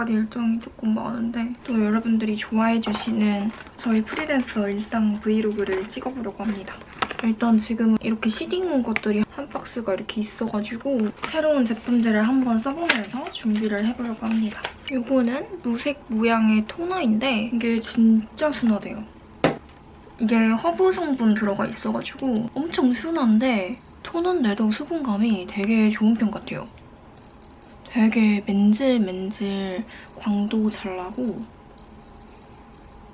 내일까지 일정이 조금 많은데 또 여러분들이 좋아해주시는 저희 프리랜서 일상 브이로그를 찍어보려고 합니다. 일단 지금 이렇게 seeding 것들이 한 박스가 이렇게 있어가지고 새로운 제품들을 한번 써보면서 준비를 해보려고 합니다. 이거는 무색 무향의 토너인데 이게 진짜 순하대요. 이게 허브 성분 들어가 있어가지고 엄청 순한데 토너인데도 수분감이 되게 좋은 편 같아요. 되게 맨질맨질 광도 잘 나고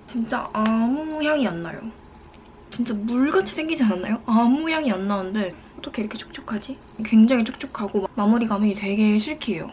진짜 아무 향이 안 나요. 진짜 물같이 생기지 않았나요? 아무 향이 안 나는데 어떻게 이렇게 촉촉하지? 굉장히 촉촉하고 마무리감이 되게 silky해요.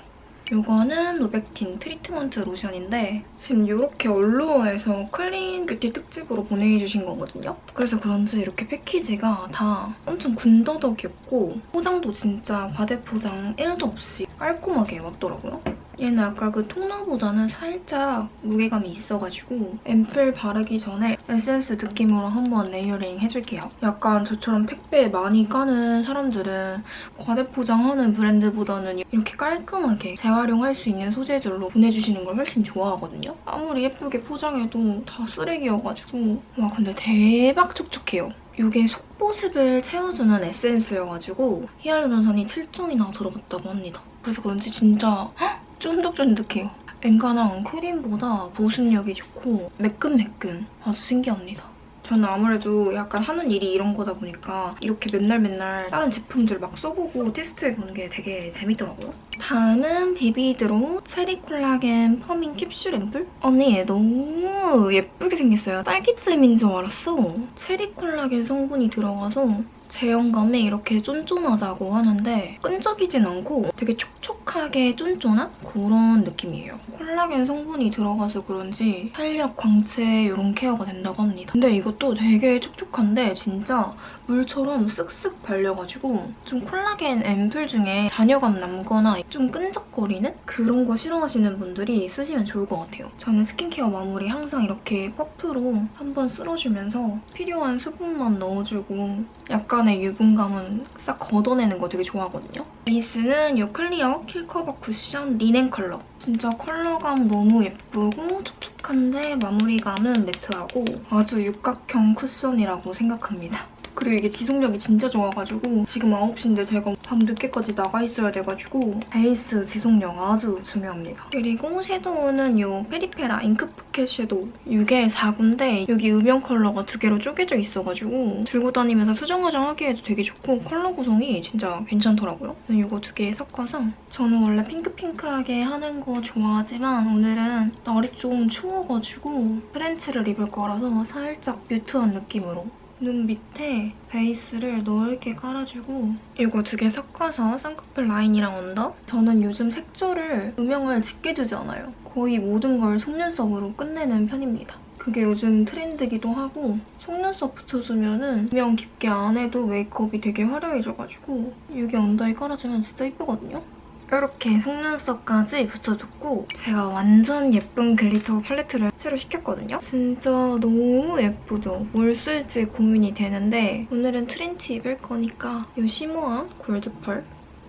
이거는 로백틴 트리트먼트 로션인데 지금 이렇게 얼루어에서 clean beauty 특집으로 보내주신 거거든요. 그래서 그런지 이렇게 패키지가 다 엄청 군더더기없고 포장도 진짜 과대포장 1도 없이 깔끔하게 왔더라고요. 얘는 아까 그 토너보다는 살짝 무게감이 있어가지고 앰플 바르기 전에 에센스 느낌으로 한번 layering 해줄게요. 약간 저처럼 택배 많이 까는 사람들은 과대포장하는 브랜드보다는 이렇게 깔끔하게 재활용할 수 있는 소재들로 보내주시는 걸 훨씬 좋아하거든요. 아무리 예쁘게 포장해도 다 쓰레기여가지고 와 근데 대박 촉촉해요. 이게 속보습을 채워주는 에센스여가지고 히알루론산이 7종이나 들어갔다고 합니다. 그래서 그런지 진짜 헉! 쫀득쫀득해요. 엔간한 크림보다 보습력이 좋고 매끈매끈 아주 신기합니다. 저는 아무래도 약간 하는 일이 이런 거다 보니까 이렇게 맨날 맨날 다른 제품들 막 써보고 테스트해보는 게 되게 재밌더라고요. 다음은 비비드로 체리 콜라겐 퍼밍 캡슐 앰플? 언니 얘 너무 예쁘게 생겼어요. 딸기잼인 줄 알았어. 체리 콜라겐 성분이 들어가서 제형감이 이렇게 쫀쫀하다고 하는데 끈적이진 않고 되게 촉촉하게 쫀쫀한 그런 느낌이에요. 콜라겐 성분이 들어가서 그런지 탄력, 광채 이런 케어가 된다고 합니다. 근데 이것도 되게 촉촉한데 진짜 물처럼 쓱쓱 발려가지고 좀 콜라겐 앰플 중에 잔여감 남거나 좀 끈적거리는 그런 거 싫어하시는 분들이 쓰시면 좋을 것 같아요. 저는 스킨케어 마무리 항상 이렇게 퍼프로 한번 쓸어주면서 필요한 수분만 넣어주고 약간 의 유분감은 싹 걷어내는 거 되게 좋아하거든요. 베이스는 이 클리오 킬커버 쿠션 리넨 컬러. 진짜 컬러감 너무 예쁘고 촉촉한데 마무리감은 매트하고 아주 육각형 쿠션이라고 생각합니다. 그리고 이게 지속력이 진짜 좋아가지고 지금 9시인데 제가 밤 늦게까지 나가 있어야 돼가지고 베이스 지속력 아주 중요합니다. 그리고 섀도우는 이 페리페라 잉크 포켓 섀도우 이게 4구인데 여기 음영 컬러가 두 개로 쪼개져 있어가지고 들고 다니면서 수정 화장 하기에도 되게 좋고 컬러 구성이 진짜 괜찮더라고요. 이거 두 개 섞어서 저는 원래 핑크핑크하게 하는 거 좋아하지만 오늘은 날이 좀 추워가지고 트렌치를 입을 거라서 살짝 mute한 느낌으로 눈 밑에 베이스를 넓게 깔아주고 이거 두 개 섞어서 쌍꺼풀 라인이랑 언더? 저는 요즘 색조를 음영을 짙게 주지 않아요. 거의 모든 걸 속눈썹으로 끝내는 편입니다. 그게 요즘 트렌드기도 하고 속눈썹 붙여주면 은 음영 깊게 안 해도 메이크업이 되게 화려해져가지고 여기 언더에 깔아주면 진짜 예쁘거든요? 이렇게 속눈썹까지 붙여줬고 제가 완전 예쁜 glitter 팔레트를 새로 시켰거든요. 진짜 너무 예쁘죠? 뭘 쓸지 고민이 되는데 오늘은 트렌치 입을 거니까 이 shimmer한 골드펄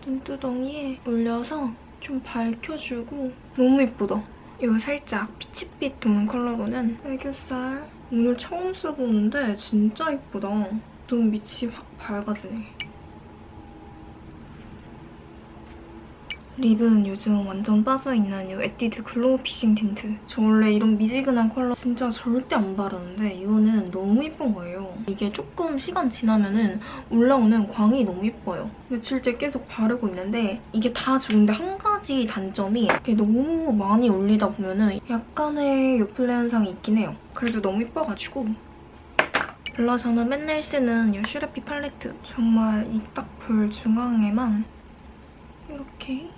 눈두덩이에 올려서 좀 밝혀주고 너무 예쁘다. 이거 살짝 피치빛 도는 컬러로는 애교살 오늘 처음 써보는데 진짜 예쁘다. 너무 밑이 확 밝아지네. 립은 요즘 완전 빠져있는 이 에뛰드 글로우 픽싱 틴트. 저 원래 이런 미지근한 컬러 진짜 절대 안 바르는데 이거는 너무 예쁜 거예요. 이게 조금 시간 지나면 은 올라오는 광이 너무 예뻐요. 며칠째 계속 바르고 있는데 이게 다 좋은데 한 가지 단점이 이게 너무 많이 올리다 보면 은 약간의 요플레 현상이 있긴 해요. 그래도 너무 예뻐가지고 블러셔는 맨날 쓰는 이 슈레피 팔레트. 정말 이 딱 볼 중앙에만 이렇게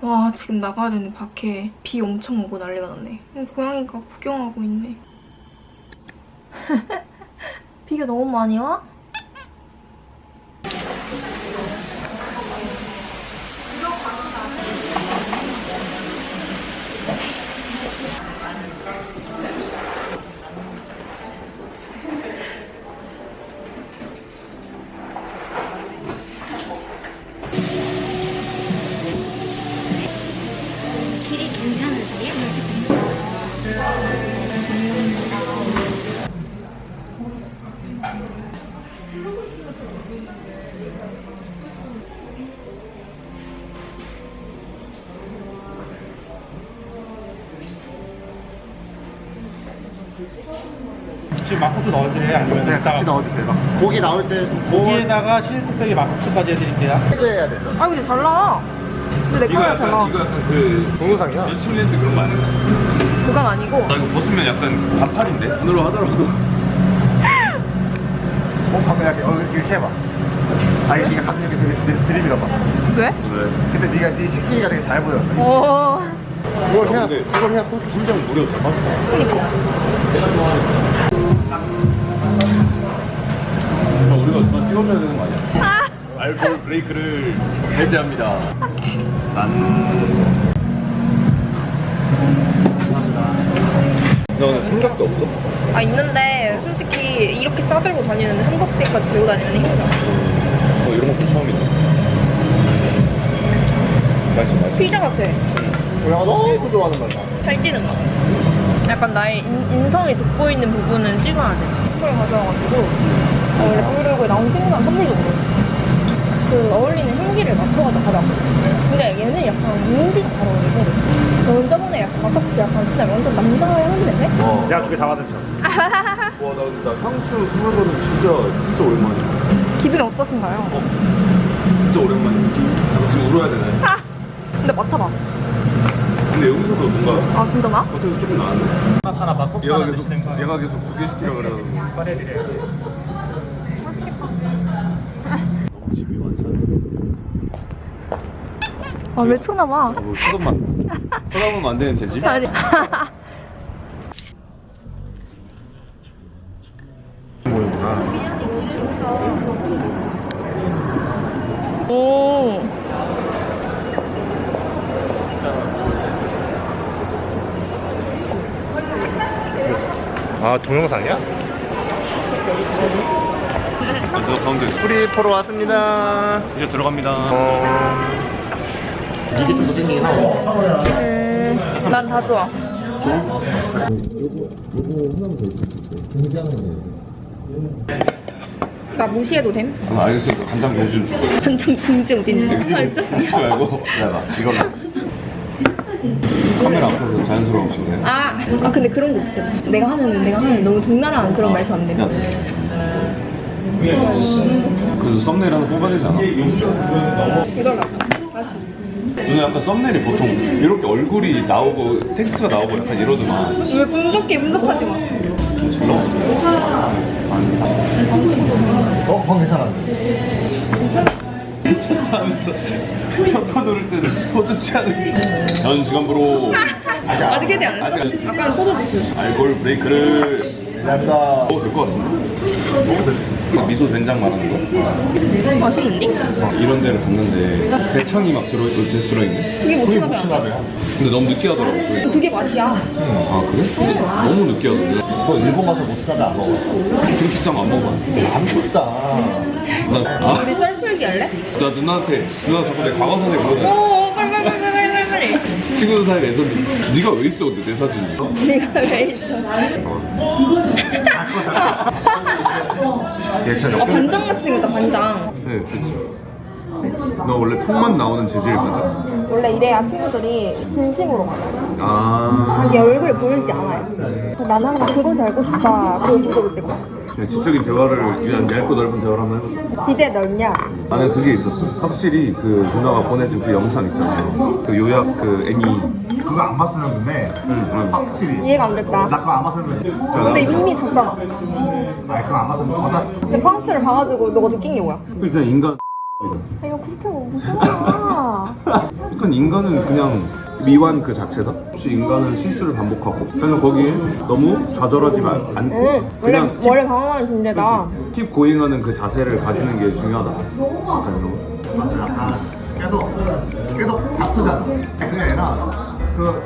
와 지금 나가야 되는데 밖에 비 엄청 오고 난리가 났네. 어, 고양이가 구경하고 있네. 비가 너무 많이 와? 지금 막국수 넣어드려요? 아니면 그냥 같이 넣어주세요. 막 고기 나올 때 고기 고기에다가 치즈뚝배기 막국수까지 해드릴게요. 해야 되죠. 아 근데 잘 나와. 근데 내 이거 거랑 잘 나와. 약간 이거 약간 그 동영상이야? 여친 렌즈 그런 거 아니야? 그건 아니고. 나 이거 벗으면 약간 반팔인데? 눈으로 하더라도 어, 방금 약간 어, 이렇게 해봐. 아, 이게 네가 가슴 이렇게 들- 들- 들이밀어봐. 왜? 왜? 근데 네가 네 식기가 되게 잘 보여. 어. 이걸 해야 이걸 해야 또 심장 무려 대 박이다 아, 우리가 누가 찍어줘야 되는 거 아니야? 알코올 브레이크를 해제합니다 짠너 오늘 삼각도 없어? 아 있는데 솔직히 이렇게 싸들고 다니는데 삼각대까지 들고 다니면 힘들어. 어 이런 것도 처음이다 맛있어 맛있어 피자 같아. 우리가 너무 좋아하는 맛이야. 살찌는 맛. 약간 나의 인, 인성이 돋보이는 부분은 찍어야 돼. 선물 가져와가지고 어, 원래 브이로그에 나온 친구랑 선물도. 그 어울리는 향기를 맞춰가지고 가자고. 근데 얘는 약간 무기가 잘 어울리고 넌 저번에 약간 맡았을 때 약간 진짜 완전 남자 향기 내네? 어. 내가 두 개 다 받은 척. 와나 나 향수 스물 번은 진짜 진짜 오랜만이야 기분이 어떠신가요? 진짜 오랜만이야 나 지금 울어야 되네 아! 근데 맡아봐. 근데 여기서도 뭔가 아 진짜 나? 겉에서 조금 나는데 하나 막국수 얘가 하나 계속 드시는 거 얘가 계속 두 개 시키라 그래가지고 꺼내드려요. 너무 집이 많잖아 아왜 쳐다봐? 뭐 쳐다보면 쳐다보면 안 되는 제 집? 아니. 모이구나. 오. 아, 동영상이야? 저 가운데 우리 보러 왔습니다. 이제 들어갑니다 어, 음, 난다 좋아. 나 무시해도 됨? 아, 알겠어 간장 보여주는 줄 한장 중지 어딨는데? 알죠? 믿지 말고 내가 이걸로. 카메라 앞에서 자연스러운 식이네 아, 아 근데 그런 거 없어. 내가 하면 내가 하면 너무 적나라한 그런 말도 안 돼. 그래서 썸네일 하나 뽑아야 되지 않아? 이걸 봐. 다시. 누나 약간 썸네일이 보통 이렇게 얼굴이 나오고 텍스트가 나오고 약간 이러더만 왜 분석해 분석하지 마. 잘 나와 어, 방 괜찮아. 하면서 셔터 누를 때는 포즈 취하는 아직 해지 안 아직 안 했어? 했어. 아까는 포도주스. 알코올 브레이크를 감사합니다. 먹어도 될것 같은데? 먹어도 돼 미소 된장 말하는 거? 맛있는데? 이런 데를 갔는데 대창이 막 들어, 들어있네 그게 그게 모츠나베야. 무슨나베야? 근데 너무 느끼하더라고 그게. 그게 맛이야. 아 그래? 근데 너무 느끼하던데 저 일본 가서 무슨나베 안 먹어. 그렇게 비싼 거 안 먹어봤는데 안 비싸. 나, 아, 우리 썰풀기 할래? 나 누나한테 누나 자꾸 내 과거사에 그러더라 오, 빨리 빨리 빨리 빨리 빨리. 친구들 사이에 레전드 있어 네가 왜 있어 근데 내 사진이 내가 왜 있어? 얘 진짜 아 반장 같이 생겼다 반장. 네 그치 너 원래 턱만 나오는 재질 맞아? 원래 이래야 친구들이 진심으로 말해. 아 자기 얼굴 보이지 않아요. 난 항상 그것이 알고 싶다. 그 구도를 찍어. 그냥 지적인 대화를 위한 얇고 넓은 대화를 한번 해보자 지대 넓냐? 나는 그게 있었어 확실히 그 누나가 보내준 그 영상 있잖아요 그 요약 그 애니 그거 안 봤으면 근데 응. 확실히 이해가 안 됐다. 나 그거 안 봤으면 근데 이미 잤잖아. 아니 그거 안 봤으면 더 잤어. 근데 파우스를 봐가지고 너가 느낀 게 뭐야? 그 진짜 인간 아 이거 그렇게 무서워. 그러니까 인간은 그냥 미완 그 자체다. 혹시 인간은 실수를 반복하고. 그래서 거기에 너무 좌절하지 마- 않고 응. 원래 그냥 킵, 원래 방황하는 존재다. 킵 고잉하는 그 자세를 가지는 게 중요하다. 이런 거. 맞아. 약간 계속 계속 다투잖아. 그게 아니라 그